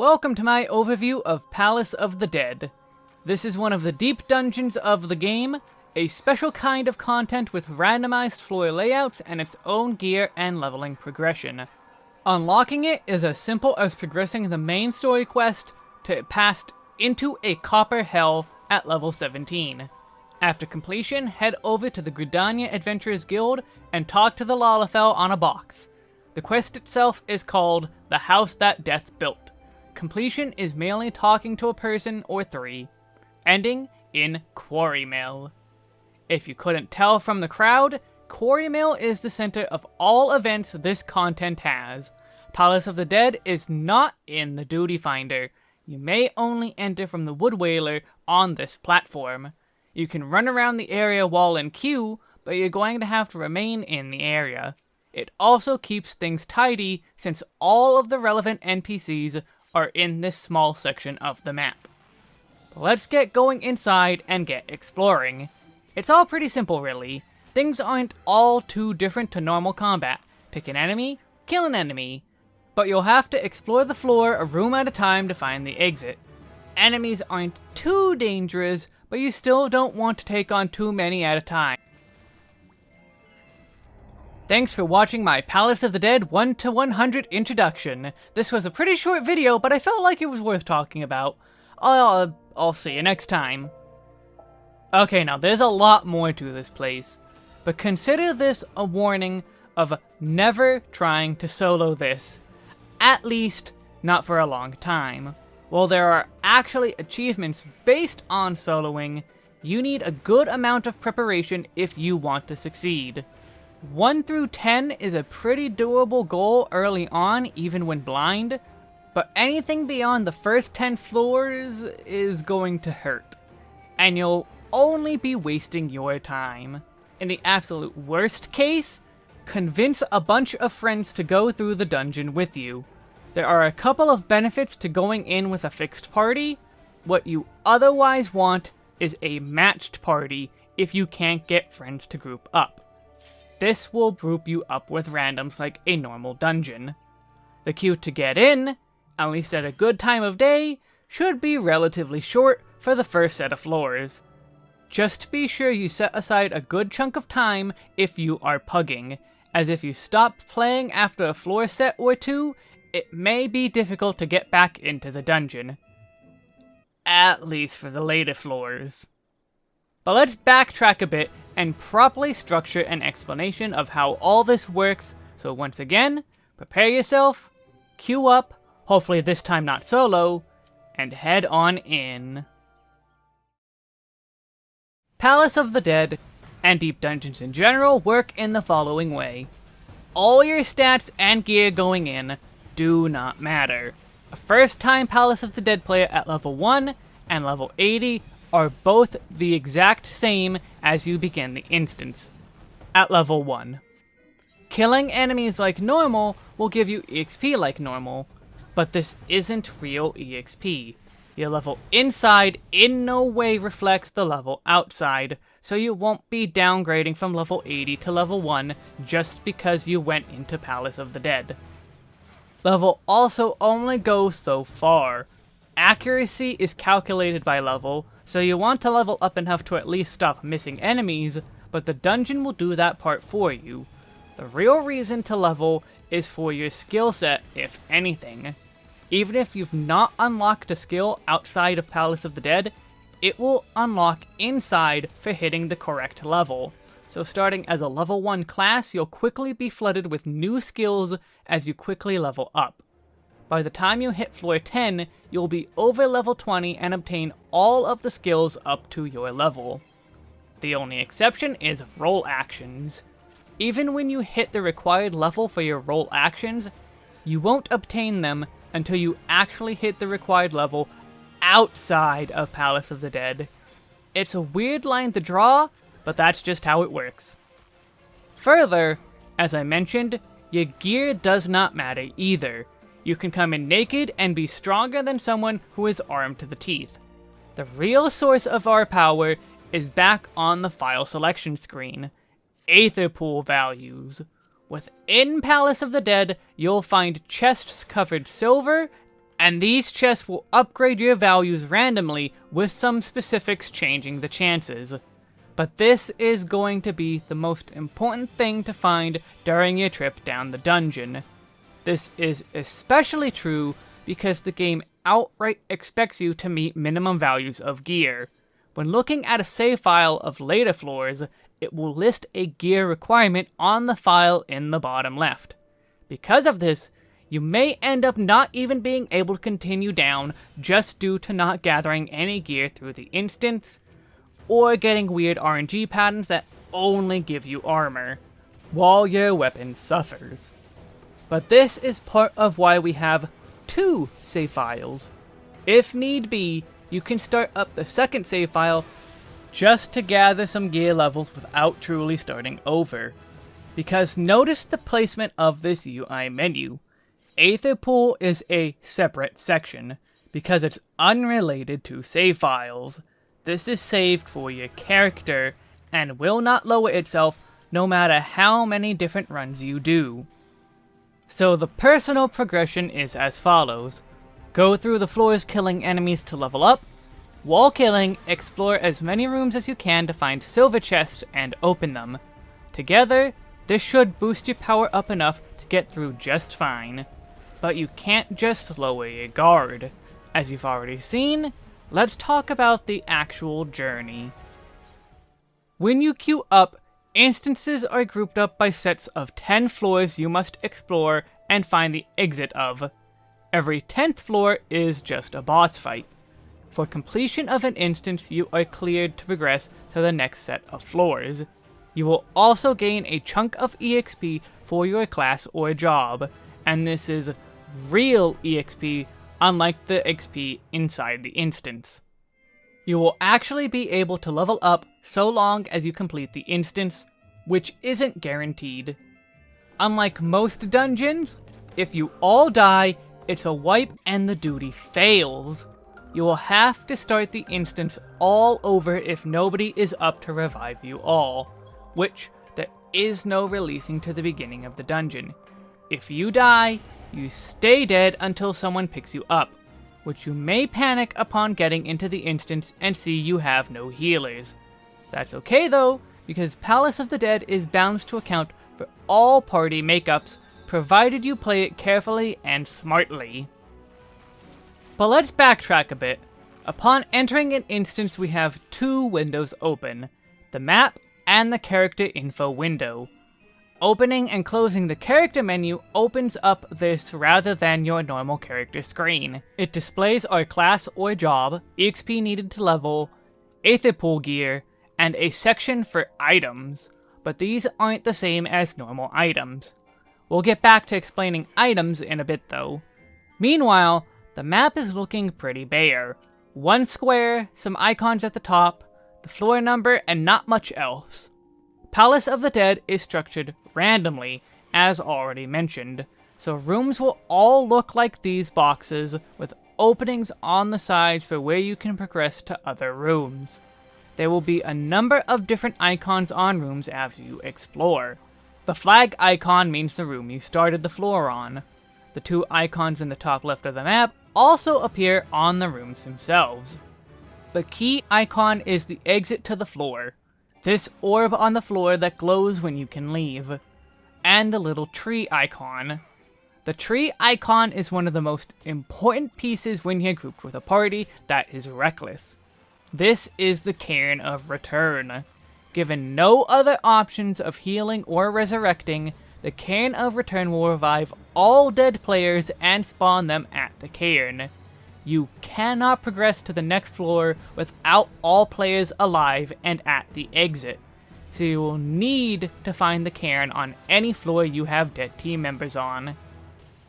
Welcome to my overview of Palace of the Dead. This is one of the deep dungeons of the game, a special kind of content with randomized floor layouts and its own gear and leveling progression. Unlocking it is as simple as progressing the main story quest to pass into a copper hell at level 17. After completion, head over to the Gridania Adventurers Guild and talk to the Lalafell on a box. The quest itself is called The House That Death Built. Completion is mainly talking to a person or three, ending in Quarrymill. If you couldn't tell from the crowd, Quarrymill is the center of all events this content has. Palace of the Dead is not in the Duty Finder. You may only enter from the Wood Wailer on this platform. You can run around the area while in queue, but you're going to have to remain in the area. It also keeps things tidy since all of the relevant NPCs are in this small section of the map. Let's get going inside and get exploring. It's all pretty simple really. Things aren't all too different to normal combat. Pick an enemy, kill an enemy. But you'll have to explore the floor a room at a time to find the exit. Enemies aren't too dangerous, but you still don't want to take on too many at a time. Thanks for watching my Palace of the Dead 1 to 100 introduction. This was a pretty short video, but I felt like it was worth talking about. I'll, I'll see you next time. Okay, now there's a lot more to this place, but consider this a warning of never trying to solo this. At least, not for a long time. While there are actually achievements based on soloing, you need a good amount of preparation if you want to succeed. 1 through 10 is a pretty doable goal early on, even when blind, but anything beyond the first 10 floors is going to hurt, and you'll only be wasting your time. In the absolute worst case, convince a bunch of friends to go through the dungeon with you. There are a couple of benefits to going in with a fixed party. What you otherwise want is a matched party if you can't get friends to group up. This will group you up with randoms like a normal dungeon. The queue to get in, at least at a good time of day, should be relatively short for the first set of floors. Just be sure you set aside a good chunk of time if you are pugging, as if you stop playing after a floor set or two, it may be difficult to get back into the dungeon. At least for the later floors. But let's backtrack a bit and properly structure an explanation of how all this works, so once again, prepare yourself, queue up, hopefully this time not solo, and head on in. Palace of the Dead, and Deep Dungeons in general, work in the following way. All your stats and gear going in do not matter. A first-time Palace of the Dead player at level 1 and level 80 are both the exact same as you begin the instance, at level 1. Killing enemies like normal will give you EXP like normal, but this isn't real EXP. Your level inside in no way reflects the level outside, so you won't be downgrading from level 80 to level 1 just because you went into Palace of the Dead. Level also only goes so far. Accuracy is calculated by level, so you want to level up enough to at least stop missing enemies, but the dungeon will do that part for you. The real reason to level is for your skill set, if anything. Even if you've not unlocked a skill outside of Palace of the Dead, it will unlock inside for hitting the correct level. So starting as a level 1 class, you'll quickly be flooded with new skills as you quickly level up. By the time you hit floor 10, you'll be over level 20 and obtain all of the skills up to your level. The only exception is role actions. Even when you hit the required level for your role actions, you won't obtain them until you actually hit the required level outside of Palace of the Dead. It's a weird line to draw, but that's just how it works. Further, as I mentioned, your gear does not matter either. You can come in naked and be stronger than someone who is armed to the teeth. The real source of our power is back on the file selection screen. Aetherpool values. Within Palace of the Dead, you'll find chests covered silver and these chests will upgrade your values randomly with some specifics changing the chances. But this is going to be the most important thing to find during your trip down the dungeon. This is especially true because the game outright expects you to meet minimum values of gear. When looking at a save file of later floors, it will list a gear requirement on the file in the bottom left. Because of this, you may end up not even being able to continue down just due to not gathering any gear through the instance, or getting weird RNG patterns that only give you armor, while your weapon suffers. But this is part of why we have two save files. If need be, you can start up the second save file just to gather some gear levels without truly starting over. Because notice the placement of this UI menu. Aether Pool is a separate section, because it's unrelated to save files. This is saved for your character, and will not lower itself no matter how many different runs you do. So the personal progression is as follows. Go through the floors killing enemies to level up. While killing, explore as many rooms as you can to find silver chests and open them. Together, this should boost your power up enough to get through just fine but you can't just lower your guard. As you've already seen, let's talk about the actual journey. When you queue up, instances are grouped up by sets of 10 floors you must explore and find the exit of. Every 10th floor is just a boss fight. For completion of an instance, you are cleared to progress to the next set of floors. You will also gain a chunk of EXP for your class or job, and this is real EXP, unlike the XP inside the instance. You will actually be able to level up so long as you complete the instance, which isn't guaranteed. Unlike most dungeons, if you all die, it's a wipe and the duty fails. You will have to start the instance all over if nobody is up to revive you all, which there is no releasing to the beginning of the dungeon. If you die, you stay dead until someone picks you up, which you may panic upon getting into the instance and see you have no healers. That's okay though, because Palace of the Dead is bound to account for all party makeups, provided you play it carefully and smartly. But let's backtrack a bit. Upon entering an instance we have two windows open, the map and the character info window. Opening and closing the character menu opens up this rather than your normal character screen. It displays our class or job, EXP needed to level, Aether Pool gear, and a section for items, but these aren't the same as normal items. We'll get back to explaining items in a bit though. Meanwhile, the map is looking pretty bare. One square, some icons at the top, the floor number, and not much else. Palace of the Dead is structured randomly, as already mentioned, so rooms will all look like these boxes, with openings on the sides for where you can progress to other rooms. There will be a number of different icons on rooms as you explore. The flag icon means the room you started the floor on. The two icons in the top left of the map also appear on the rooms themselves. The key icon is the exit to the floor, this orb on the floor that glows when you can leave, and the little tree icon. The tree icon is one of the most important pieces when you're grouped with a party that is reckless. This is the Cairn of Return. Given no other options of healing or resurrecting, the Cairn of Return will revive all dead players and spawn them at the cairn. You cannot progress to the next floor without all players alive and at the exit. So you will need to find the cairn on any floor you have dead team members on.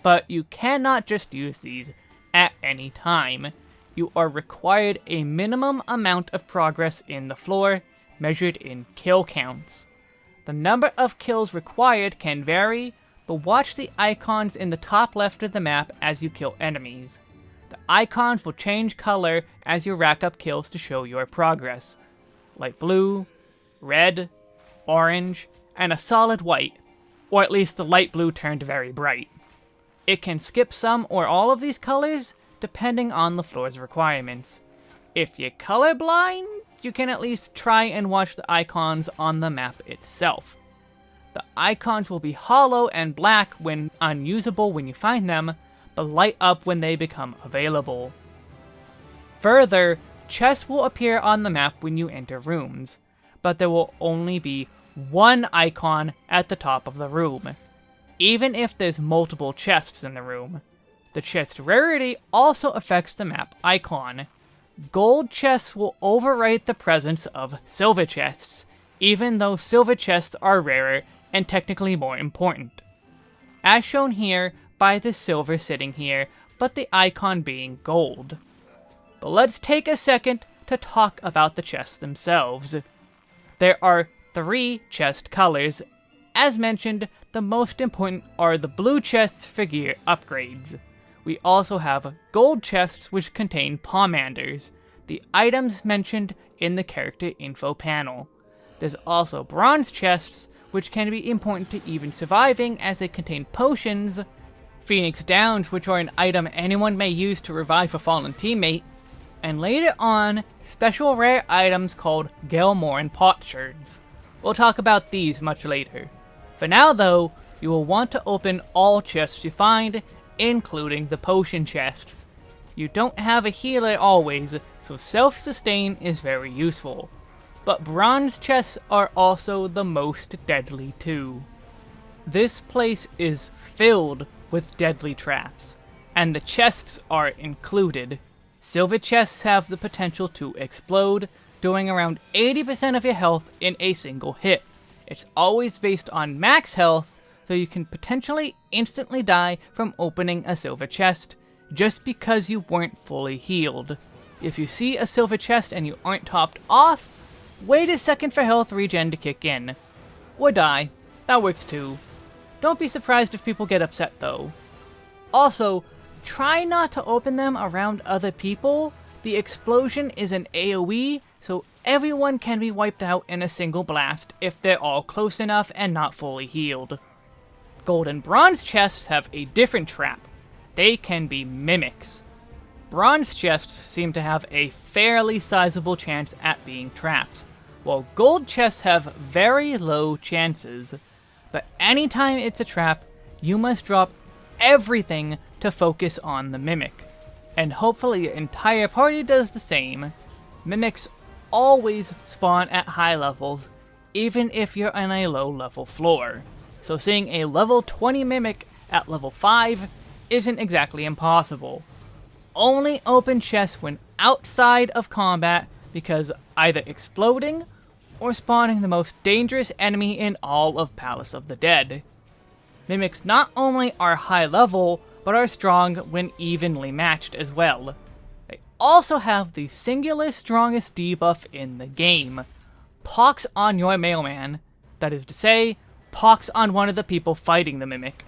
But you cannot just use these at any time. You are required a minimum amount of progress in the floor, measured in kill counts. The number of kills required can vary, but watch the icons in the top left of the map as you kill enemies. The icons will change color as you rack up kills to show your progress. Light blue, red, orange, and a solid white, or at least the light blue turned very bright. It can skip some or all of these colors, depending on the floor's requirements. If you're colorblind, you can at least try and watch the icons on the map itself. The icons will be hollow and black when unusable when you find them, but light up when they become available. Further, chests will appear on the map when you enter rooms, but there will only be one icon at the top of the room, even if there's multiple chests in the room. The chest rarity also affects the map icon. Gold chests will overwrite the presence of silver chests, even though silver chests are rarer and technically more important. As shown here by the silver sitting here, but the icon being gold. But let's take a second to talk about the chests themselves. There are three chest colors. As mentioned, the most important are the blue chests for gear upgrades. We also have gold chests which contain pomanders, the items mentioned in the character info panel. There's also bronze chests, which can be important to even surviving as they contain potions, Phoenix Downs, which are an item anyone may use to revive a fallen teammate, and later on, special rare items called Gelmorran potsherds. We'll talk about these much later. For now though, you will want to open all chests you find including the potion chests. You don't have a healer always, so self-sustain is very useful. But bronze chests are also the most deadly too. This place is filled with deadly traps, and the chests are included. Silver chests have the potential to explode, doing around 80% of your health in a single hit. It's always based on max health, so you can potentially instantly die from opening a silver chest, just because you weren't fully healed. If you see a silver chest and you aren't topped off, wait a second for health regen to kick in. Or die. That works too. Don't be surprised if people get upset though. Also, try not to open them around other people. The explosion is an AoE, so everyone can be wiped out in a single blast if they're all close enough and not fully healed. Gold and bronze chests have a different trap. They can be mimics. Bronze chests seem to have a fairly sizable chance at being trapped, while gold chests have very low chances. But anytime it's a trap, you must drop everything to focus on the mimic. And hopefully your entire party does the same. Mimics always spawn at high levels, even if you're on a low level floor so seeing a level 20 Mimic at level 5 isn't exactly impossible. Only open chests when outside of combat because either exploding or spawning the most dangerous enemy in all of Palace of the Dead. Mimics not only are high level, but are strong when evenly matched as well. They also have the singular strongest debuff in the game. Pox on your mailman. That is to say, pox on one of the people fighting the Mimic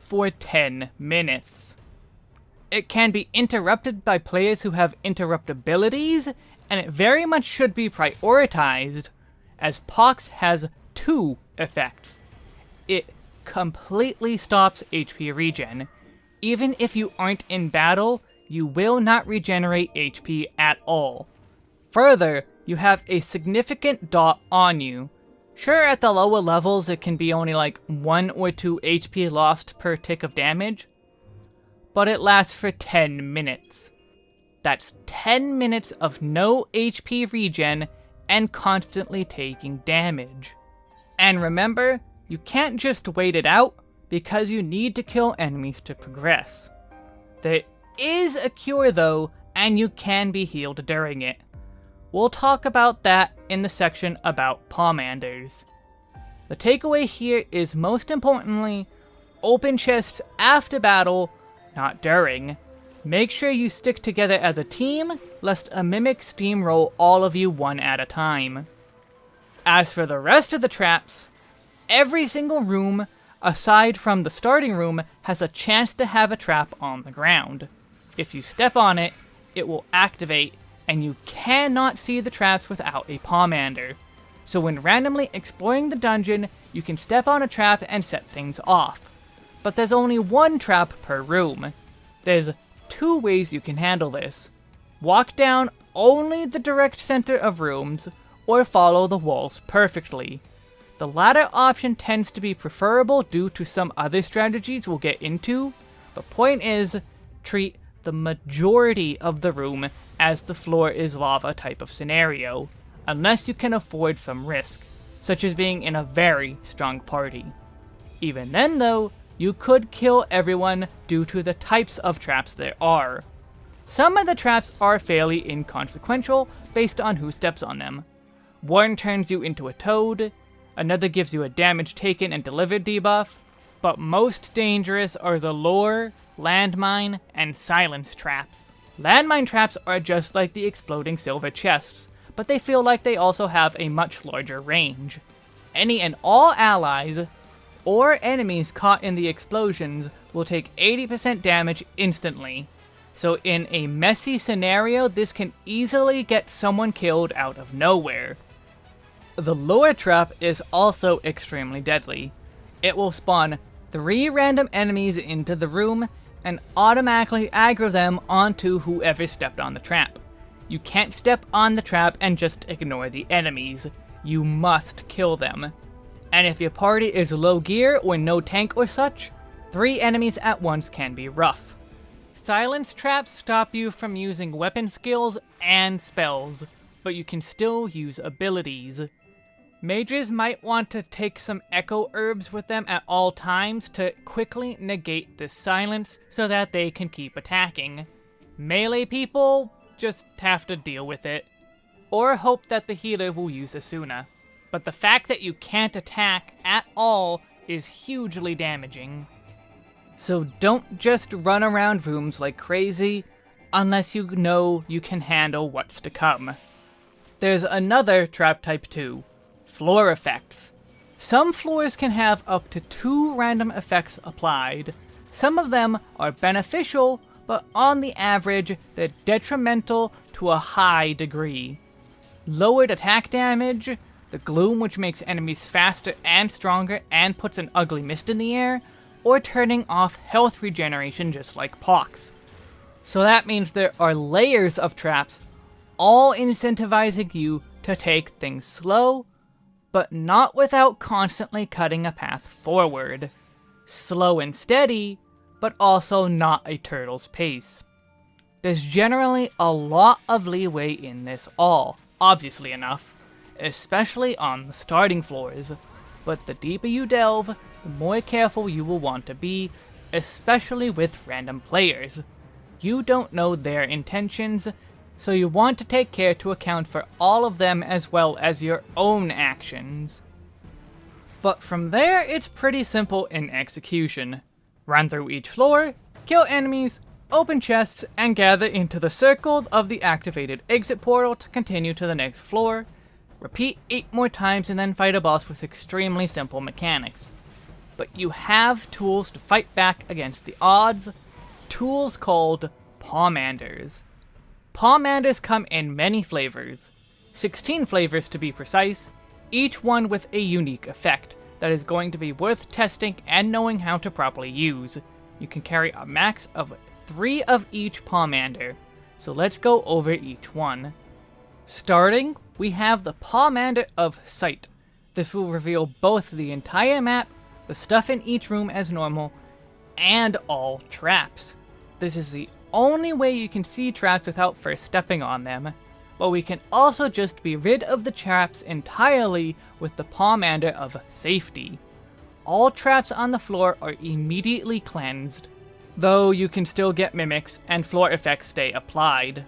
for 10 minutes. It can be interrupted by players who have interruptibilities, and it very much should be prioritized, as Pox has two effects. It completely stops HP regen. Even if you aren't in battle, you will not regenerate HP at all. Further, you have a significant dot on you, Sure, at the lower levels it can be only like 1 or 2 HP lost per tick of damage, but it lasts for 10 minutes. That's 10 minutes of no HP regen and constantly taking damage. And remember, you can't just wait it out, because you need to kill enemies to progress. There is a cure though, and you can be healed during it. We'll talk about that in the section about Pomanders. The takeaway here is most importantly, open chests after battle, not during. Make sure you stick together as a team, lest a mimic steamroll all of you one at a time. As for the rest of the traps, every single room, aside from the starting room, has a chance to have a trap on the ground. If you step on it, it will activate and you cannot see the traps without a pomander. So when randomly exploring the dungeon, you can step on a trap and set things off. But there's only one trap per room. There's two ways you can handle this. Walk down only the direct center of rooms, or follow the walls perfectly. The latter option tends to be preferable due to some other strategies we'll get into, but point is, treat the majority of the room as the floor is lava type of scenario, unless you can afford some risk, such as being in a very strong party. Even then though, you could kill everyone due to the types of traps there are. Some of the traps are fairly inconsequential based on who steps on them. One turns you into a toad, another gives you a damage taken and delivered debuff, but most dangerous are the lure, landmine, and silence traps. Landmine traps are just like the exploding silver chests, but they feel like they also have a much larger range. Any and all allies, or enemies caught in the explosions will take 80% damage instantly. So in a messy scenario, this can easily get someone killed out of nowhere. The lure trap is also extremely deadly. It will spawn three random enemies into the room and automatically aggro them onto whoever stepped on the trap. You can't step on the trap and just ignore the enemies. You must kill them. And if your party is low gear or no tank or such, three enemies at once can be rough. Silence traps stop you from using weapon skills and spells, but you can still use abilities. Mages might want to take some echo herbs with them at all times to quickly negate the silence so that they can keep attacking. Melee people just have to deal with it, or hope that the healer will use Esuna. But the fact that you can't attack at all is hugely damaging. So don't just run around rooms like crazy, unless you know you can handle what's to come. There's another trap type too, Floor effects. Some floors can have up to two random effects applied. Some of them are beneficial, but on the average, they're detrimental to a high degree. Lowered attack damage, the gloom which makes enemies faster and stronger and puts an ugly mist in the air, or turning off health regeneration just like Pox. So that means there are layers of traps, all incentivizing you to take things slow, but not without constantly cutting a path forward. Slow and steady, but also not a turtle's pace. There's generally a lot of leeway in this all, obviously enough, especially on the starting floors, but the deeper you delve, the more careful you will want to be, especially with random players. You don't know their intentions, so you want to take care to account for all of them as well as your own actions. But from there, it's pretty simple in execution. Run through each floor, kill enemies, open chests, and gather into the circle of the activated exit portal to continue to the next floor. Repeat 8 more times and then fight a boss with extremely simple mechanics. But you have tools to fight back against the odds, tools called Pomanders. Pomanders come in many flavors, 16 flavors to be precise, each one with a unique effect that is going to be worth testing and knowing how to properly use. You can carry a max of 3 of each Pomander, so let's go over each one. Starting, we have the Pomander of Sight. This will reveal both the entire map, the stuff in each room as normal, and all traps. This is the only way you can see traps without first stepping on them, but we can also just be rid of the traps entirely with the Pomander of Safety. All traps on the floor are immediately cleansed, though you can still get mimics and floor effects stay applied.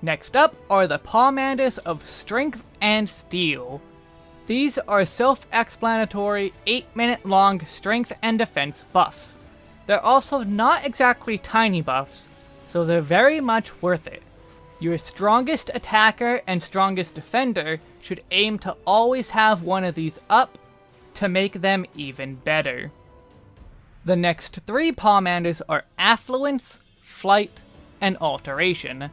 Next up are the Pomanders of Strength and Steel. These are self-explanatory 8 minute long strength and defense buffs. They're also not exactly tiny buffs, so they're very much worth it. Your strongest attacker and strongest defender should aim to always have one of these up to make them even better. The next three Pomanders are Affluence, Flight, and Alteration.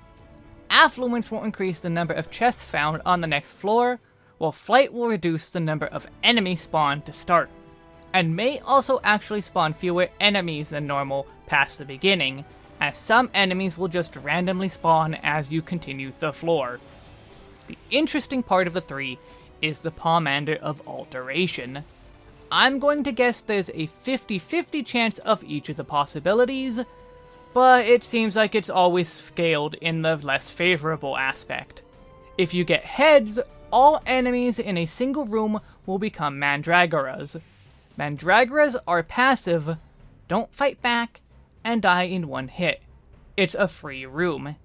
Affluence will increase the number of chests found on the next floor, while Flight will reduce the number of enemies spawned to start and may also actually spawn fewer enemies than normal past the beginning, as some enemies will just randomly spawn as you continue the floor. The interesting part of the three is the Pomander of Alteration. I'm going to guess there's a 50-50 chance of each of the possibilities, but it seems like it's always scaled in the less favorable aspect. If you get heads, all enemies in a single room will become Mandragoras. Mandragoras are passive, don't fight back, and die in one hit. It's a free room.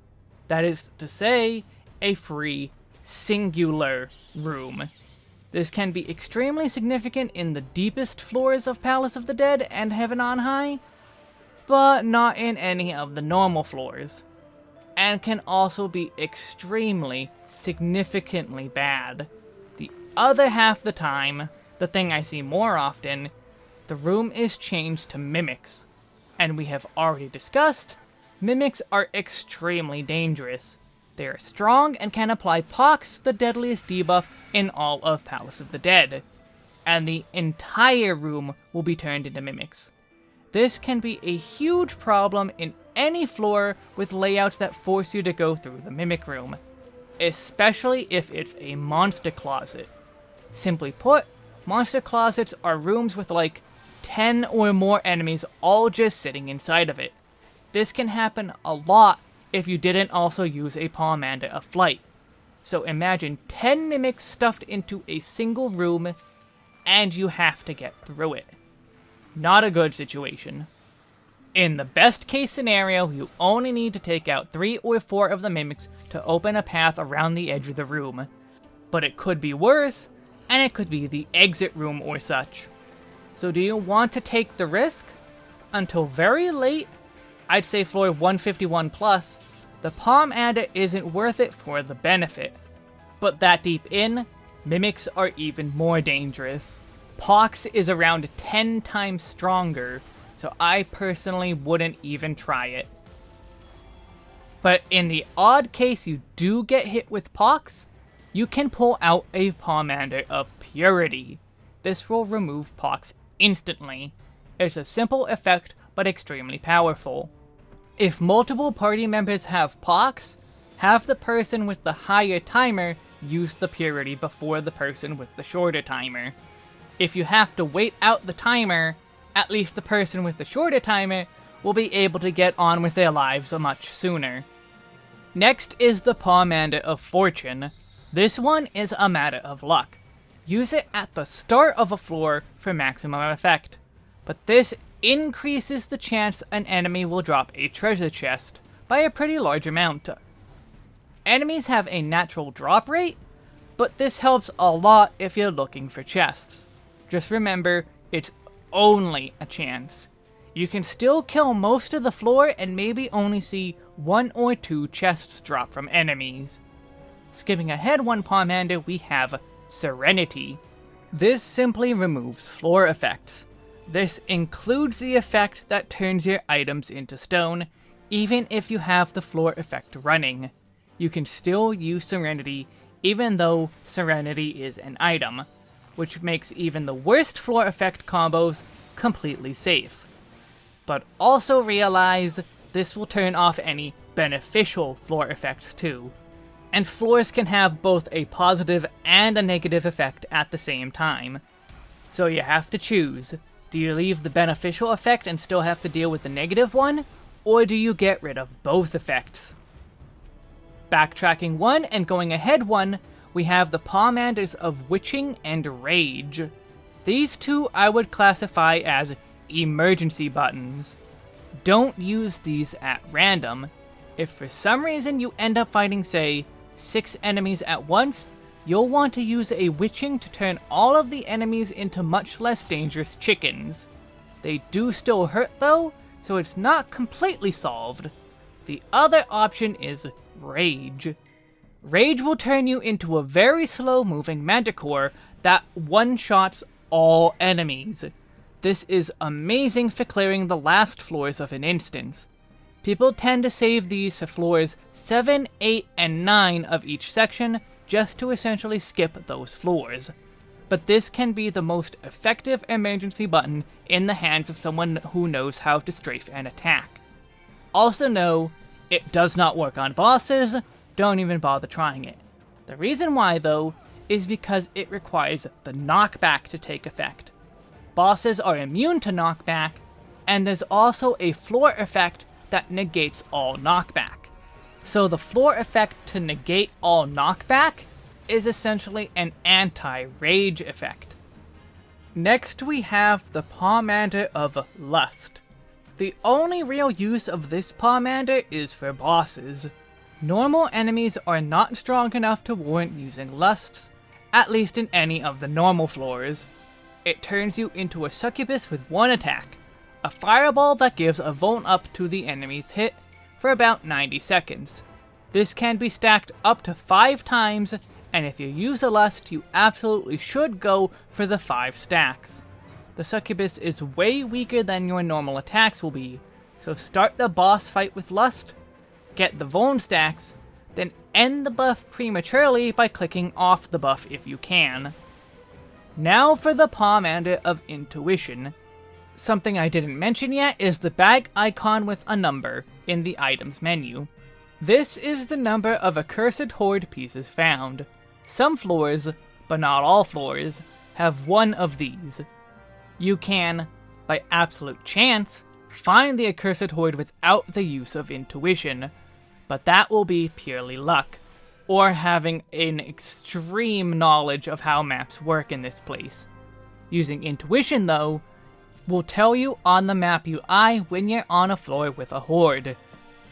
That is to say, a free, singular room. This can be extremely significant in the deepest floors of Palace of the Dead and Heaven on High, but not in any of the normal floors, and can also be extremely, significantly bad. The other half the time, the thing I see more often, the room is changed to mimics, and we have already discussed, mimics are extremely dangerous. They are strong and can apply Pox, the deadliest debuff in all of Palace of the Dead, and the entire room will be turned into mimics. This can be a huge problem in any floor with layouts that force you to go through the Mimic Room, especially if it's a monster closet. Simply put, monster closets are rooms with like 10 or more enemies all just sitting inside of it. This can happen a lot if you didn't also use a Pomander of Flight. So imagine 10 mimics stuffed into a single room, and you have to get through it. Not a good situation. In the best case scenario, you only need to take out 3 or 4 of the mimics to open a path around the edge of the room. But it could be worse, and it could be the exit room or such. So do you want to take the risk? Until very late, I'd say floor 151 plus, the Pomander isn't worth it for the benefit. But that deep in, mimics are even more dangerous. Pox is around 10 times stronger, so I personally wouldn't even try it. But in the odd case you do get hit with Pox, you can pull out a Pomander of Purity. This will remove Pox instantly. It's a simple effect, but extremely powerful. If multiple party members have Pox, have the person with the higher timer use the Purity before the person with the shorter timer if you have to wait out the timer, at least the person with the shorter timer will be able to get on with their lives much sooner. Next is the Pomander of Fortune. This one is a matter of luck. Use it at the start of a floor for maximum effect, but this increases the chance an enemy will drop a treasure chest by a pretty large amount. Enemies have a natural drop rate, but this helps a lot if you're looking for chests. Just remember, it's only a chance. You can still kill most of the floor and maybe only see one or two chests drop from enemies. Skipping ahead one Pomander, we have Serenity. This simply removes floor effects. This includes the effect that turns your items into stone, even if you have the floor effect running. You can still use Serenity, even though Serenity is an item which makes even the worst floor effect combos completely safe. But also realize this will turn off any beneficial floor effects too. And floors can have both a positive and a negative effect at the same time. So you have to choose. Do you leave the beneficial effect and still have to deal with the negative one? Or do you get rid of both effects? Backtracking one and going ahead one, we have the Pomanders of Witching and Rage. These two I would classify as emergency buttons. Don't use these at random. If for some reason you end up fighting, say, six enemies at once, you'll want to use a Witching to turn all of the enemies into much less dangerous chickens. They do still hurt though, so it's not completely solved. The other option is Rage. Rage will turn you into a very slow-moving Manticore that one-shots all enemies. This is amazing for clearing the last floors of an instance. People tend to save these for floors 7, 8, and 9 of each section, just to essentially skip those floors. But this can be the most effective emergency button in the hands of someone who knows how to strafe and attack. Also know, it does not work on bosses, don't even bother trying it. The reason why, though, is because it requires the knockback to take effect. Bosses are immune to knockback, and there's also a floor effect that negates all knockback. So the floor effect to negate all knockback is essentially an anti-rage effect. Next we have the Pomander of Lust. The only real use of this Pomander is for bosses. Normal enemies are not strong enough to warrant using Lusts, at least in any of the normal floors. It turns you into a succubus with one attack, a fireball that gives a Vuln Up to the enemy's hit for about 90 seconds. This can be stacked up to 5 times, and if you use a Lust, you absolutely should go for the 5 stacks. The Succubus is way weaker than your normal attacks will be, so start the boss fight with Lust, get the Vuln stacks, then end the buff prematurely by clicking off the buff if you can. Now for the Pomander of Intuition. Something I didn't mention yet is the bag icon with a number in the items menu. This is the number of accursed hoard pieces found. Some floors, but not all floors, have one of these. You can, by absolute chance, find the accursed hoard without the use of intuition, but that will be purely luck, or having an extreme knowledge of how maps work in this place. Using intuition, though, will tell you on the map UI when you're on a floor with a hoard.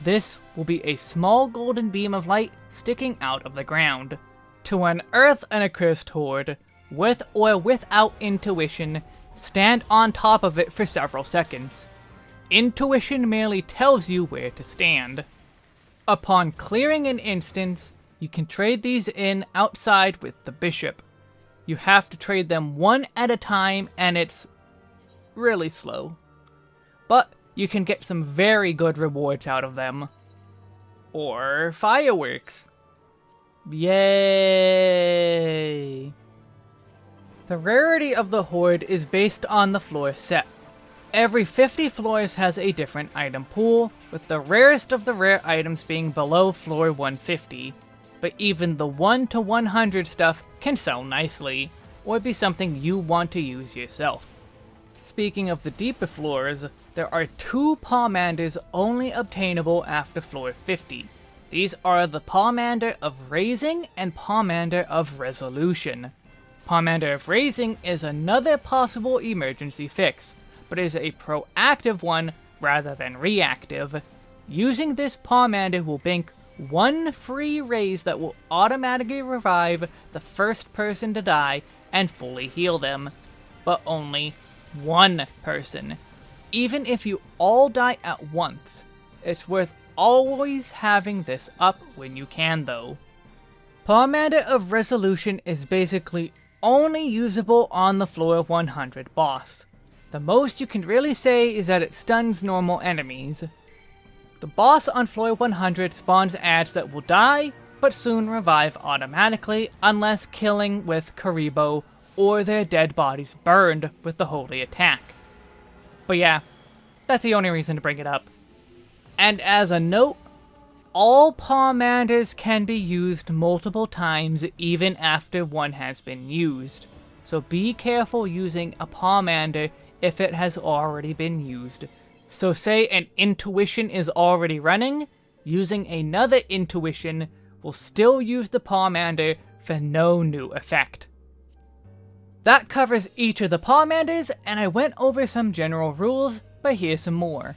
This will be a small golden beam of light sticking out of the ground. To unearth an accursed hoard, with or without intuition, stand on top of it for several seconds. Intuition merely tells you where to stand. Upon clearing an instance, you can trade these in outside with the bishop. You have to trade them one at a time and it's really slow. But you can get some very good rewards out of them. Or fireworks. Yay! The rarity of the Hoard is based on the floor set. Every 50 floors has a different item pool, with the rarest of the rare items being below floor 150. But even the 1 to 100 stuff can sell nicely, or be something you want to use yourself. Speaking of the deeper floors, there are two Pomanders only obtainable after floor 50. These are the Pomander of Raising and Pomander of Resolution. Pomander of Raising is another possible emergency fix, but is a proactive one rather than reactive. Using this Pomander will bank one free raise that will automatically revive the first person to die and fully heal them, but only one person. Even if you all die at once, it's worth always having this up when you can though. Pomander of Resolution is basically only usable on the floor 100 boss. The most you can really say is that it stuns normal enemies. The boss on floor 100 spawns ads that will die, but soon revive automatically unless killing with Kuribu or their dead bodies burned with the holy attack. But yeah, that's the only reason to bring it up. And as a note, all pomanders can be used multiple times even after one has been used. So be careful using a pomander if it has already been used. So say an intuition is already running, using another intuition will still use the pomander for no new effect. That covers each of the pomanders, and I went over some general rules, but here's some more.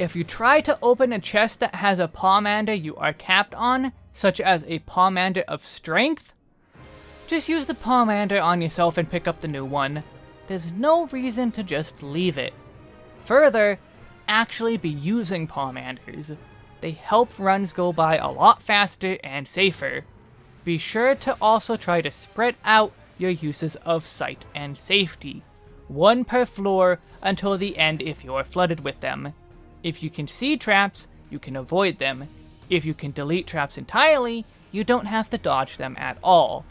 If you try to open a chest that has a Pomander you are capped on, such as a Pomander of Strength, just use the Pomander on yourself and pick up the new one. There's no reason to just leave it. Further, actually be using Pomanders. They help runs go by a lot faster and safer. Be sure to also try to spread out your uses of sight and safety. One per floor until the end if you're flooded with them. If you can see traps, you can avoid them. If you can delete traps entirely, you don't have to dodge them at all.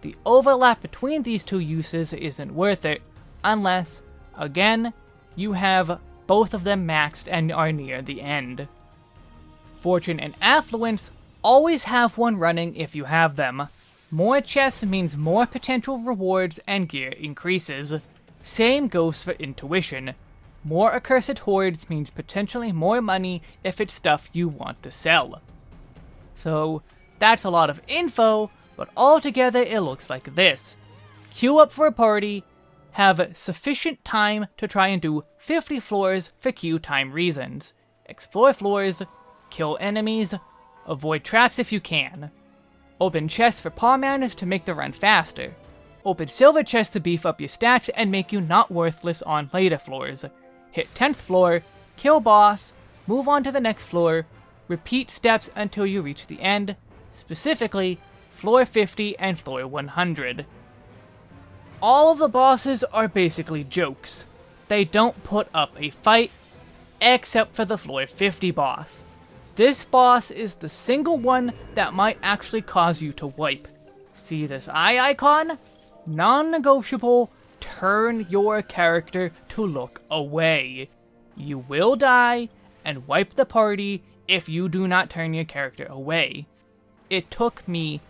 The overlap between these two uses isn't worth it, unless, again, you have both of them maxed and are near the end. Fortune and Affluence, always have one running if you have them. More chests means more potential rewards and gear increases. Same goes for Intuition. More Accursed Hoards means potentially more money if it's stuff you want to sell. So, that's a lot of info, but altogether it looks like this. Queue up for a party, have sufficient time to try and do 50 floors for queue time reasons. Explore floors, kill enemies, avoid traps if you can. Open chests for pomanders to make the run faster. Open silver chests to beef up your stats and make you not worthless on later floors. Hit 10th floor, kill boss, move on to the next floor, repeat steps until you reach the end, specifically floor 50 and floor 100. All of the bosses are basically jokes. They don't put up a fight, except for the floor 50 boss. This boss is the single one that might actually cause you to wipe. See this eye icon? Non-negotiable, turn your character to look away. You will die and wipe the party if you do not turn your character away. It took me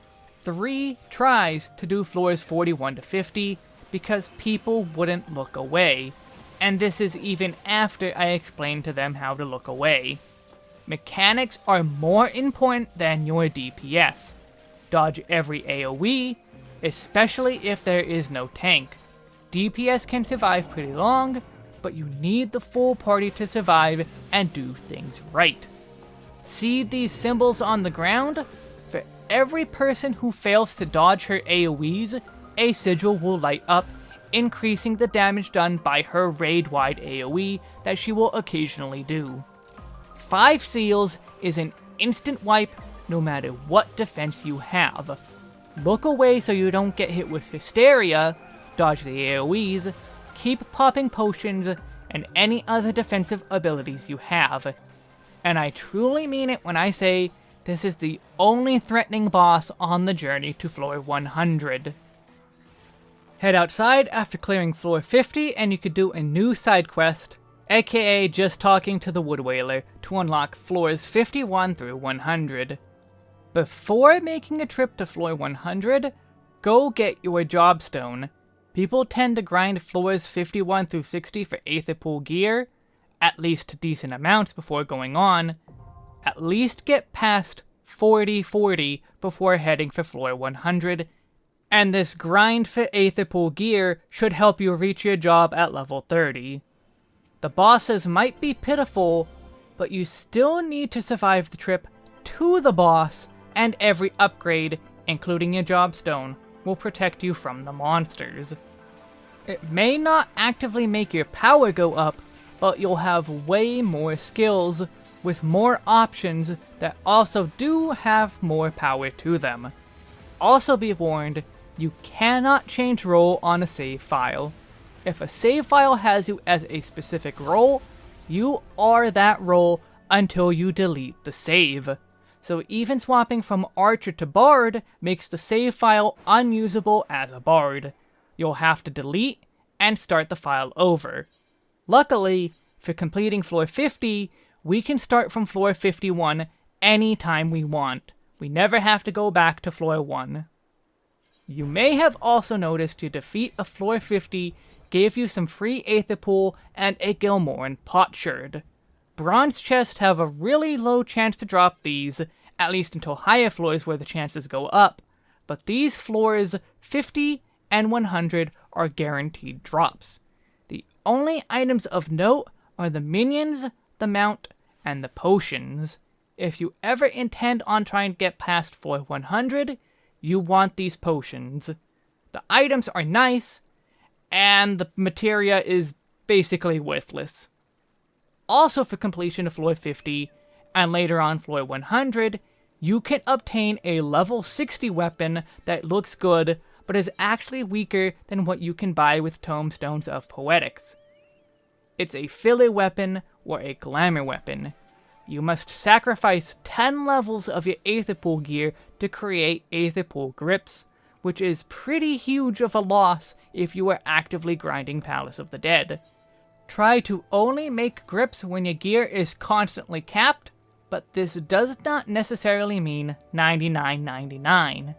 three tries to do floors 41 to 50 because people wouldn't look away, and this is even after I explained to them how to look away. Mechanics are more important than your DPS. Dodge every AoE, especially if there is no tank. DPS can survive pretty long, but you need the full party to survive and do things right. See these symbols on the ground? For every person who fails to dodge her AoEs, a sigil will light up, increasing the damage done by her raid-wide AoE that she will occasionally do. 5 seals is an instant wipe no matter what defense you have. Look away so you don't get hit with Hysteria, dodge the AoEs, keep popping potions, and any other defensive abilities you have. And I truly mean it when I say this is the only threatening boss on the journey to floor 100. Head outside after clearing floor 50 and you could do a new side quest, aka just talking to the Wood Wailer, to unlock floors 51 through 100. Before making a trip to floor 100, go get your Jobstone. People tend to grind floors 51 through 60 for Aether Pool gear, at least decent amounts before going on. At least get past 40-40 before heading for floor 100, and this grind for Aether Pool gear should help you reach your job at level 30. The bosses might be pitiful, but you still need to survive the trip to the boss, and every upgrade, including your Jobstone, will protect you from the monsters. It may not actively make your power go up, but you'll have way more skills with more options that also do have more power to them. Also be warned, you cannot change role on a save file. If a save file has you as a specific role, you are that role until you delete the save. So even swapping from Archer to Bard makes the save file unusable as a Bard you'll have to delete and start the file over. Luckily, for completing floor 50, we can start from floor 51 anytime we want. We never have to go back to floor 1. You may have also noticed to defeat a floor 50 gave you some free Aether Pool and a Gelmorran potsherd. Bronze chests have a really low chance to drop these, at least until higher floors where the chances go up, but these floors 50 and 100 are guaranteed drops. The only items of note are the minions, the mount, and the potions. If you ever intend on trying to get past floor 100, you want these potions. The items are nice, and the materia is basically worthless. Also for completion of floor 50, and later on floor 100, you can obtain a level 60 weapon that looks good but is actually weaker than what you can buy with Tomestones of Poetics. It's a filler weapon or a glamour weapon. You must sacrifice 10 levels of your Aetherpool gear to create Aetherpool grips, which is pretty huge of a loss if you are actively grinding Palace of the Dead. Try to only make grips when your gear is constantly capped, but this does not necessarily mean 99.99.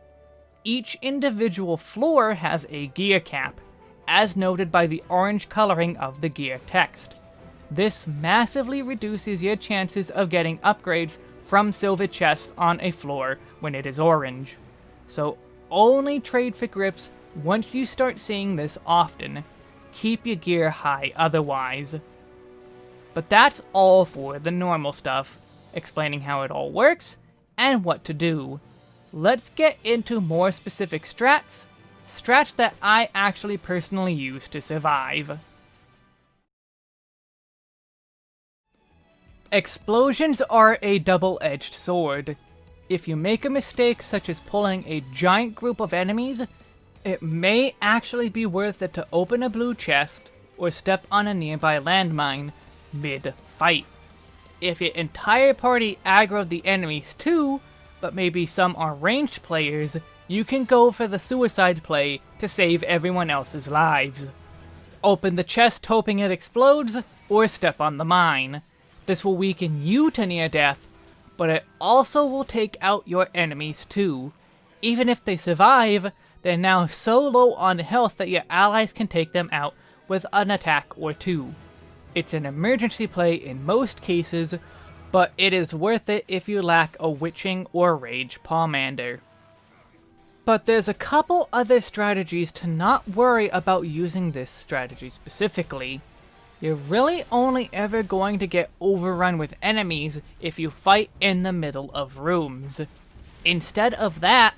Each individual floor has a gear cap, as noted by the orange coloring of the gear text. This massively reduces your chances of getting upgrades from silver chests on a floor when it is orange. So only trade for grips once you start seeing this often. Keep your gear high otherwise. But that's all for the normal stuff, explaining how it all works and what to do. Let's get into more specific strats, strats that I actually personally use to survive. Explosions are a double-edged sword. If you make a mistake such as pulling a giant group of enemies, it may actually be worth it to open a blue chest or step on a nearby landmine mid-fight. If your entire party aggroed the enemies too, but maybe some are ranged players, you can go for the suicide play to save everyone else's lives. Open the chest hoping it explodes, or step on the mine. This will weaken you to near death, but it also will take out your enemies too. Even if they survive, they're now so low on health that your allies can take them out with an attack or two. It's an emergency play in most cases, but it is worth it if you lack a Witching or Rage Pomander. But there's a couple other strategies to not worry about using this strategy specifically. You're really only ever going to get overrun with enemies if you fight in the middle of rooms. Instead of that,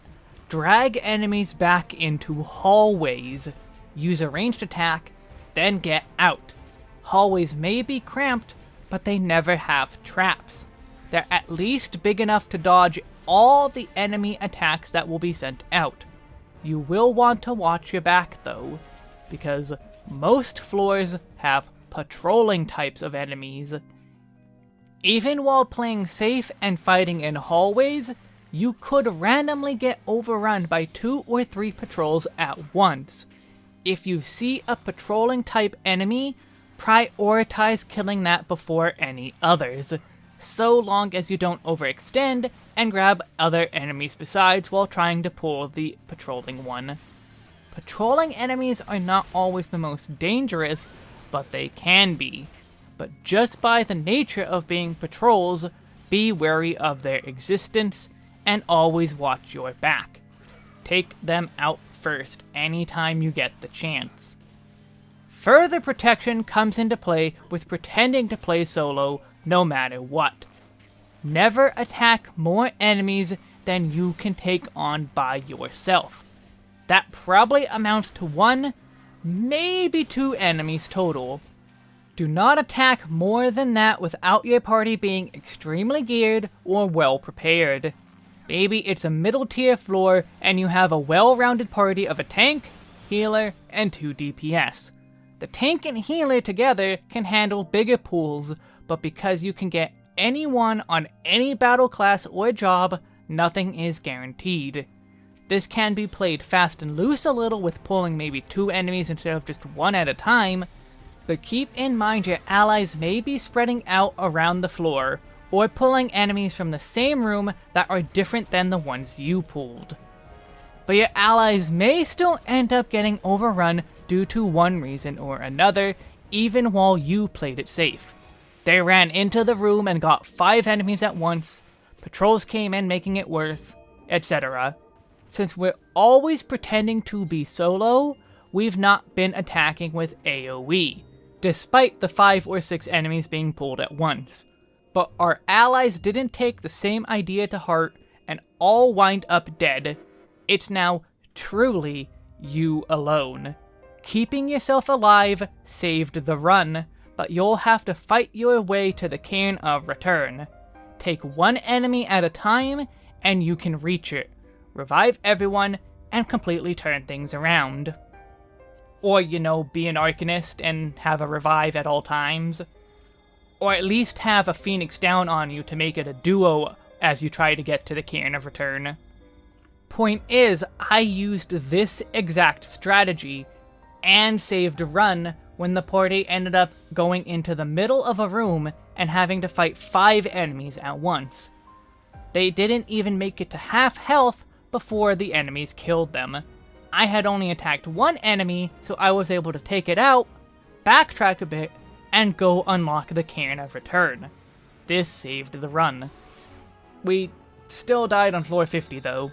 drag enemies back into hallways, use a ranged attack, then get out. Hallways may be cramped, but they never have traps. They're at least big enough to dodge all the enemy attacks that will be sent out. You will want to watch your back though, because most floors have patrolling types of enemies. Even while playing safe and fighting in hallways, you could randomly get overrun by two or three patrols at once. If you see a patrolling type enemy, prioritize killing that before any others, so long as you don't overextend and grab other enemies besides while trying to pull the patrolling one. Patrolling enemies are not always the most dangerous, but they can be. But just by the nature of being patrols, be wary of their existence, and always watch your back. Take them out first anytime you get the chance. Further protection comes into play with pretending to play solo no matter what. Never attack more enemies than you can take on by yourself. That probably amounts to one, maybe two enemies total. Do not attack more than that without your party being extremely geared or well prepared. Maybe it's a middle tier floor and you have a well-rounded party of a tank, healer, and 2 DPS. The tank and healer together can handle bigger pools, but because you can get anyone on any battle class or job, nothing is guaranteed. This can be played fast and loose a little with pulling maybe two enemies instead of just one at a time, but keep in mind your allies may be spreading out around the floor, or pulling enemies from the same room that are different than the ones you pulled. But your allies may still end up getting overrun due to one reason or another, even while you played it safe. They ran into the room and got five enemies at once, patrols came in making it worse, etc. Since we're always pretending to be solo, we've not been attacking with AoE, despite the 5 or 6 enemies being pulled at once but our allies didn't take the same idea to heart and all wind up dead. It's now truly you alone. Keeping yourself alive saved the run, but you'll have to fight your way to the Cairn of Return. Take one enemy at a time, and you can reach it. Revive everyone, and completely turn things around. Or, you know, be an Arcanist and have a revive at all times or at least have a Phoenix down on you to make it a duo as you try to get to the Cairn of Return. Point is, I used this exact strategy and saved a run when the party ended up going into the middle of a room and having to fight 5 enemies at once. They didn't even make it to half health before the enemies killed them. I had only attacked one enemy, so I was able to take it out, backtrack a bit, and go unlock the Cairn of Return. This saved the run. We still died on floor 50 though.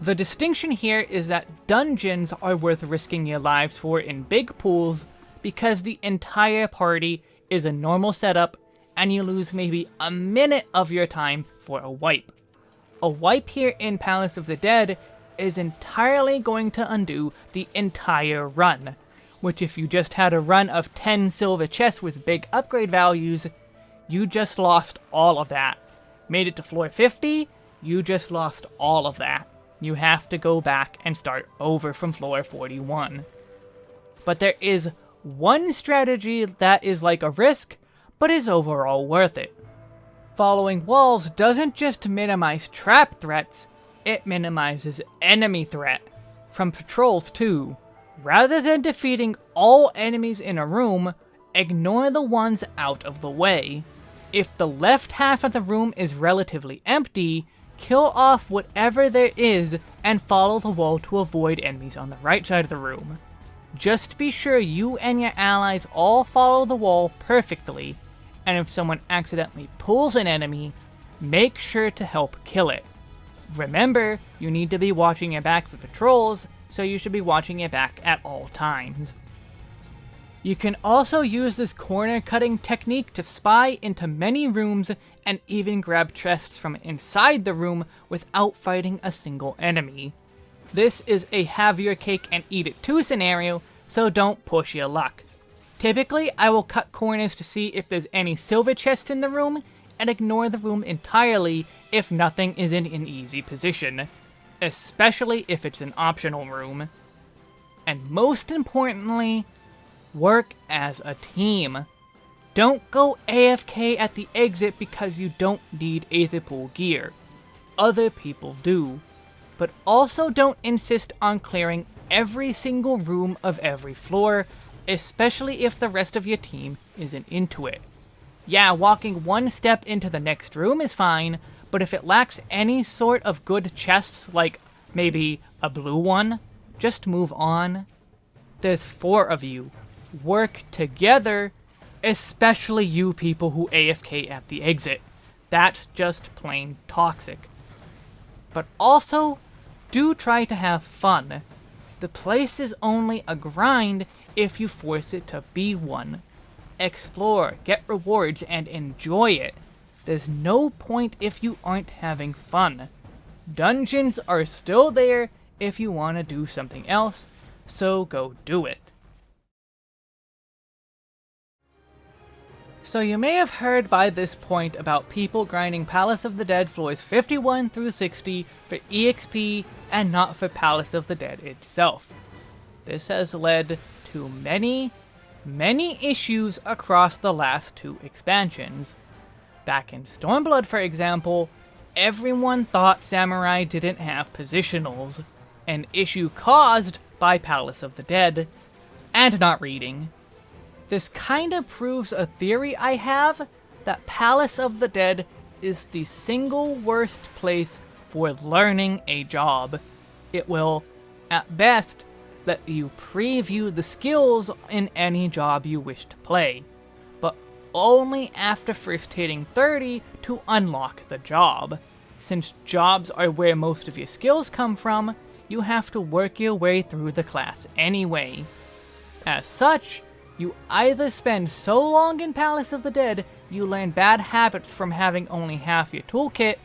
The distinction here is that dungeons are worth risking your lives for in big pools because the entire party is a normal setup and you lose maybe a minute of your time for a wipe. A wipe here in Palace of the Dead is entirely going to undo the entire run, which if you just had a run of 10 silver chests with big upgrade values, you just lost all of that. Made it to floor 50, you just lost all of that. You have to go back and start over from floor 41. But there is one strategy that is like a risk, but is overall worth it. Following walls doesn't just minimize trap threats, it minimizes enemy threat. From patrols too. Rather than defeating all enemies in a room, ignore the ones out of the way. If the left half of the room is relatively empty, kill off whatever there is and follow the wall to avoid enemies on the right side of the room. Just be sure you and your allies all follow the wall perfectly and if someone accidentally pulls an enemy, make sure to help kill it. Remember, you need to be watching your back for patrols, so you should be watching your back at all times. You can also use this corner cutting technique to spy into many rooms and even grab chests from inside the room without fighting a single enemy. This is a have your cake and eat it too scenario, so don't push your luck. Typically, I will cut corners to see if there's any silver chests in the room, and ignore the room entirely if nothing is in an easy position, especially if it's an optional room. And most importantly, work as a team. Don't go AFK at the exit because you don't need Aetherpool gear. Other people do. But also don't insist on clearing every single room of every floor especially if the rest of your team isn't into it. Yeah, walking one step into the next room is fine, but if it lacks any sort of good chests, like maybe a blue one, just move on. There's four of you. Work together, especially you people who AFK at the exit. That's just plain toxic. But also, do try to have fun. The place is only a grind if you force it to be one. Explore, get rewards, and enjoy it. There's no point if you aren't having fun. Dungeons are still there if you want to do something else, so go do it. So you may have heard by this point about people grinding Palace of the Dead floors 51 through 60 for EXP and not for Palace of the Dead itself. This has led to many, many issues across the last two expansions. Back in Stormblood, for example, everyone thought Samurai didn't have positionals, an issue caused by Palace of the Dead, and not reading. This kinda proves a theory I have that Palace of the Dead is the single worst place for learning a job. It will, at best, let you preview the skills in any job you wish to play, but only after first hitting 30 to unlock the job. Since jobs are where most of your skills come from, you have to work your way through the class anyway. As such, you either spend so long in Palace of the Dead you learn bad habits from having only half your toolkit,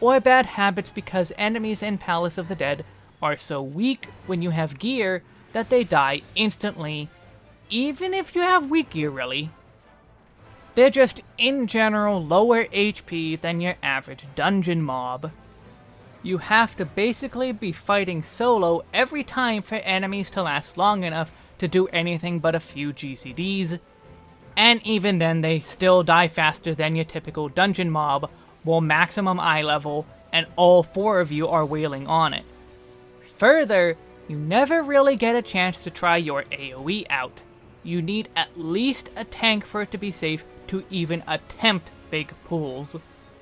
or bad habits because enemies in Palace of the Dead are so weak when you have gear that they die instantly, even if you have weak gear really. They're just in general lower HP than your average dungeon mob. You have to basically be fighting solo every time for enemies to last long enough to do anything but a few GCDs, and even then they still die faster than your typical dungeon mob, while maximum eye level, and all four of you are wailing on it. Further, you never really get a chance to try your AoE out. you need at least a tank for it to be safe to even attempt big pulls.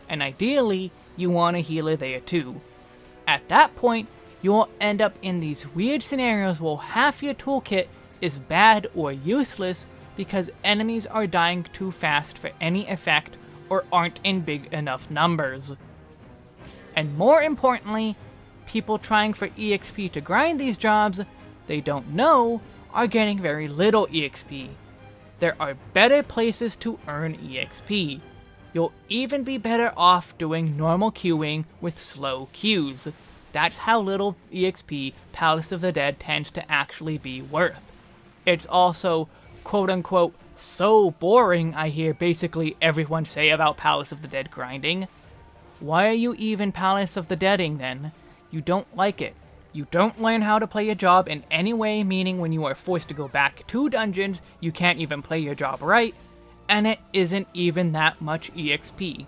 And ideally, you want a healer there too. At that point, you'll end up in these weird scenarios where half your toolkit is bad or useless because enemies are dying too fast for any effect or aren't in big enough numbers. And more importantly, people trying for EXP to grind these jobs they don't know are getting very little EXP. There are better places to earn EXP. You'll even be better off doing normal queuing with slow queues. That's how little EXP Palace of the Dead tends to actually be worth. It's also, quote unquote, so boring I hear basically everyone say about Palace of the Dead grinding. Why are you even Palace of the Deading then? You don't like it. You don't learn how to play your job in any way, meaning when you are forced to go back to dungeons, you can't even play your job right, and it isn't even that much EXP.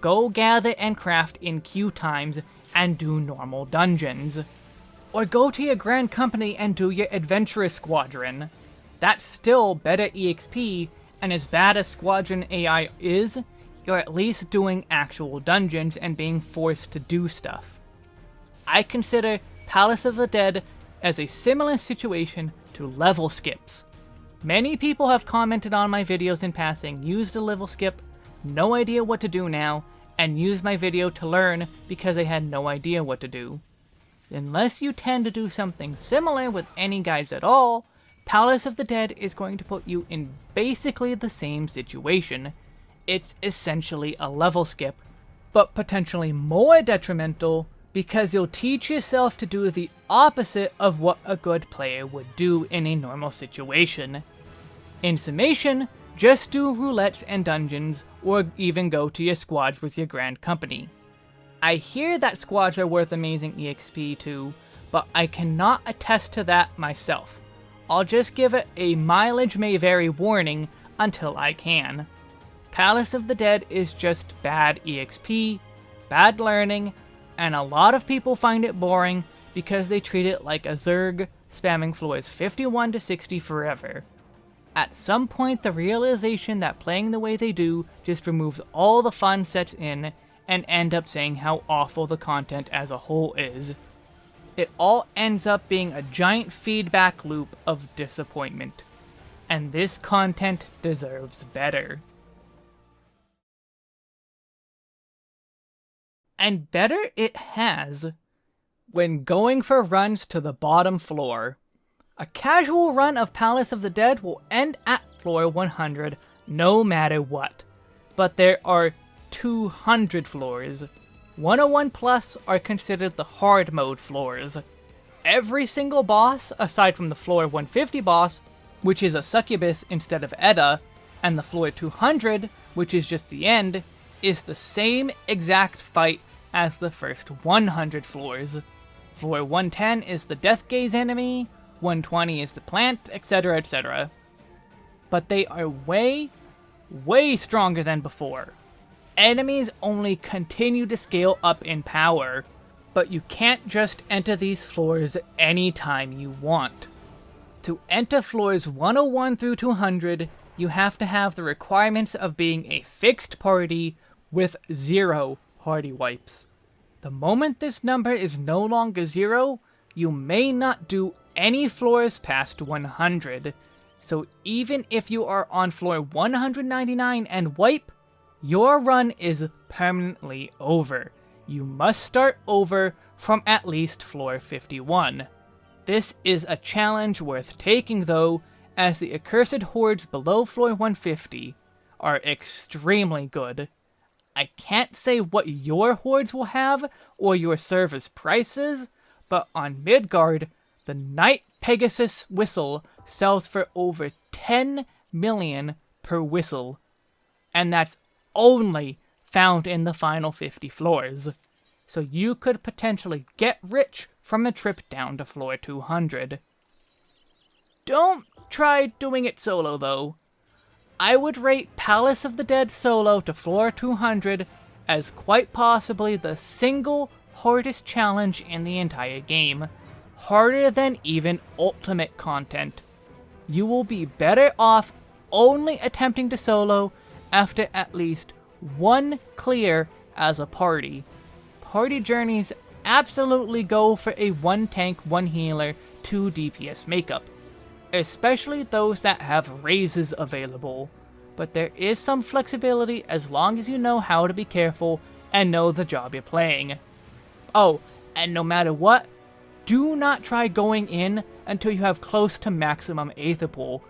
Go gather and craft in queue times and do normal dungeons. Or go to your Grand Company and do your Adventurous Squadron. That's still better EXP, and as bad as Squadron AI is, you're at least doing actual dungeons and being forced to do stuff. I consider Palace of the Dead as a similar situation to level skips. Many people have commented on my videos in passing, used a level skip, no idea what to do now, and used my video to learn because they had no idea what to do. Unless you tend to do something similar with any guides at all, Palace of the Dead is going to put you in basically the same situation. It's essentially a level skip, but potentially more detrimental because you'll teach yourself to do the opposite of what a good player would do in a normal situation. In summation, just do roulettes and dungeons, or even go to your squads with your grand company. I hear that squads are worth amazing EXP too, but I cannot attest to that myself. I'll just give it a mileage may vary warning until I can. Palace of the Dead is just bad EXP, bad learning, and a lot of people find it boring because they treat it like a Zerg spamming floors 51 to 60 forever. At some point the realization that playing the way they do just removes all the fun sets in and end up saying how awful the content as a whole is. It all ends up being a giant feedback loop of disappointment. And this content deserves better. And better it has when going for runs to the bottom floor. A casual run of Palace of the Dead will end at floor 100 no matter what, but there are 200 floors. 101 plus are considered the hard mode floors. Every single boss, aside from the floor 150 boss, which is a succubus instead of Edda, and the floor 200, which is just the end, is the same exact fight as the first 100 floors. Floor 110 is the Death Gaze enemy, 120 is the plant, etc, etc. But they are way, way stronger than before. Enemies only continue to scale up in power, but you can't just enter these floors anytime you want. To enter floors 101 through 200, you have to have the requirements of being a fixed party with zero party wipes. The moment this number is no longer zero, you may not do any floors past 100. So even if you are on floor 199 and wipe, your run is permanently over. You must start over from at least floor 51. This is a challenge worth taking though, as the accursed hoards below floor 150 are extremely good. I can't say what your hoards will have or your service prices, but on Midgard, the Night Pegasus whistle sells for over 10 million per whistle, and that's only found in the final 50 floors. So you could potentially get rich from a trip down to floor 200. Don't try doing it solo though. I would rate Palace of the Dead solo to floor 200 as quite possibly the single hardest challenge in the entire game. Harder than even ultimate content. you will be better off only attempting to solo after at least one clear as a party. Party journeys absolutely go for a one tank, one healer, two DPS makeup, especially those that have raises available. But there is some flexibility as long as you know how to be careful and know the job you're playing. Oh, and no matter what, do not try going in until you have close to maximum Aether Pool.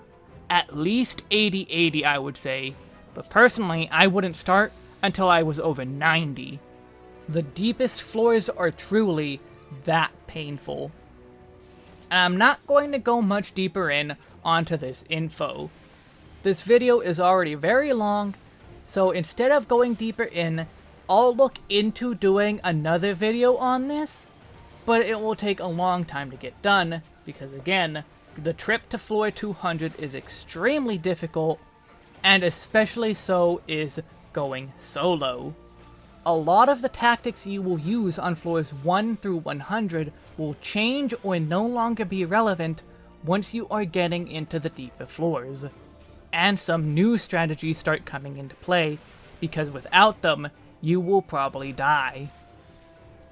At least 80-80 I would say, but personally I wouldn't start until I was over 90. The deepest floors are truly that painful. And I'm not going to go much deeper in onto this info. This video is already very long, so instead of going deeper in, I'll look into doing another video on this, but it will take a long time to get done, because again, the trip to floor 200 is extremely difficult, and especially so is going solo. A lot of the tactics you will use on floors 1 through 100 will change or no longer be relevant once you are getting into the deeper floors. And some new strategies start coming into play, because without them, you will probably die.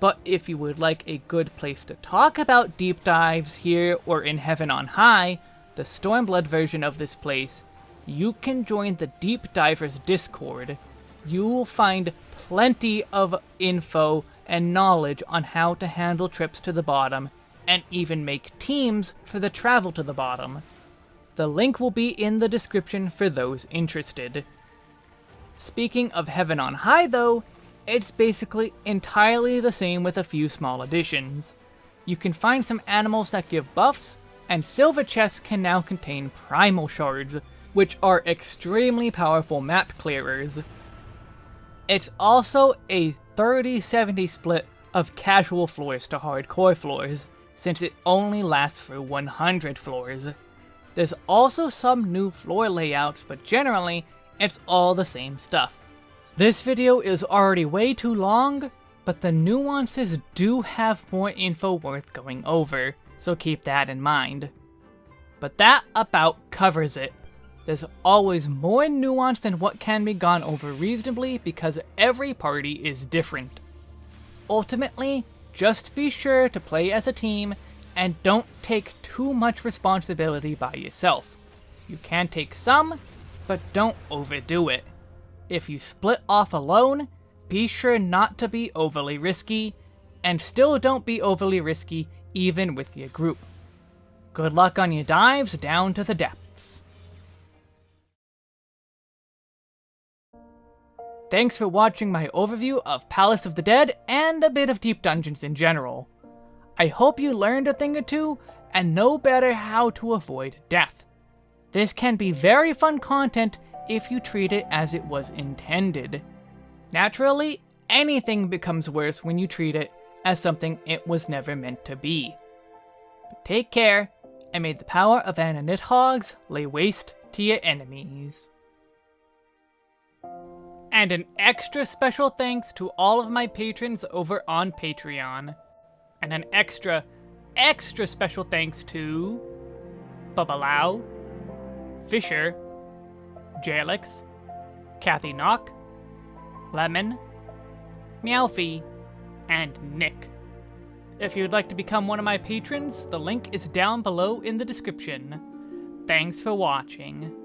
But if you would like a good place to talk about deep dives here or in Heaven on High, the Stormblood version of this place, you can join the Deep Divers Discord. You will find plenty of info and knowledge on how to handle trips to the bottom, and even make teams for the travel to the bottom. The link will be in the description for those interested. Speaking of Heaven on High though, it's basically entirely the same with a few small additions. You can find some animals that give buffs, and silver chests can now contain primal shards, which are extremely powerful map clearers. It's also a 30-70 split of casual floors to hardcore floors, since it only lasts for 100 floors. There's also some new floor layouts, but generally, it's all the same stuff. This video is already way too long, but the nuances do have more info worth going over, so keep that in mind. But that about covers it. There's always more nuance than what can be gone over reasonably because every party is different. Ultimately, just be sure to play as a team and don't take too much responsibility by yourself. You can take some, but don't overdo it. If you split off alone, be sure not to be overly risky, and still don't be overly risky even with your group. Good luck on your dives down to the depths. Thanks for watching my overview of Palace of the Dead and a bit of Deep Dungeons in general. I hope you learned a thing or two and know better how to avoid death. This can be very fun content if you treat it as it was intended. Naturally, anything becomes worse when you treat it as something it was never meant to be. But take care, and may the power of Ananithogs lay waste to your enemies. And an extra special thanks to all of my patrons over on Patreon. And an extra, extra special thanks to... Babalau, Fisher, Jalix, Kathy Knock, Lemon, Meowfie, and Nick. If you'd like to become one of my patrons, the link is down below in the description. Thanks for watching.